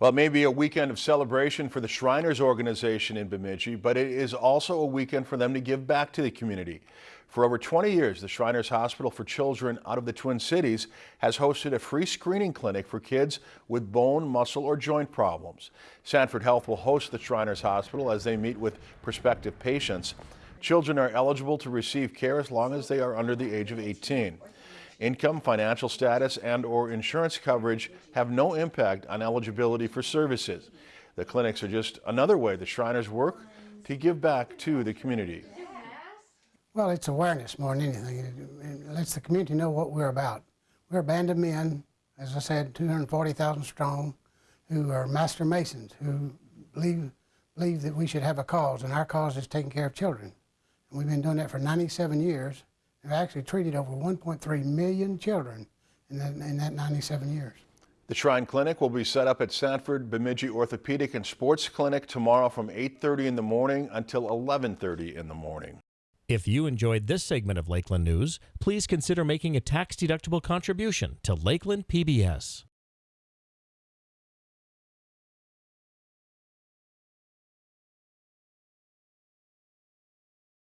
Well, it may be a weekend of celebration for the Shriners organization in Bemidji, but it is also a weekend for them to give back to the community. For over 20 years, the Shriners Hospital for Children out of the Twin Cities has hosted a free screening clinic for kids with bone, muscle, or joint problems. Sanford Health will host the Shriners Hospital as they meet with prospective patients. Children are eligible to receive care as long as they are under the age of 18. Income, financial status, and or insurance coverage have no impact on eligibility for services. The clinics are just another way the Shriners work to give back to the community. Well, it's awareness more than anything. It lets the community know what we're about. We're a band of men, as I said, 240,000 strong, who are master masons, who believe, believe that we should have a cause, and our cause is taking care of children. And we've been doing that for 97 years. We've actually treated over 1.3 million children in that, in that 97 years. The Shrine Clinic will be set up at Sanford Bemidji Orthopedic and Sports Clinic tomorrow from 8.30 in the morning until 11.30 in the morning. If you enjoyed this segment of Lakeland News, please consider making a tax-deductible contribution to Lakeland PBS.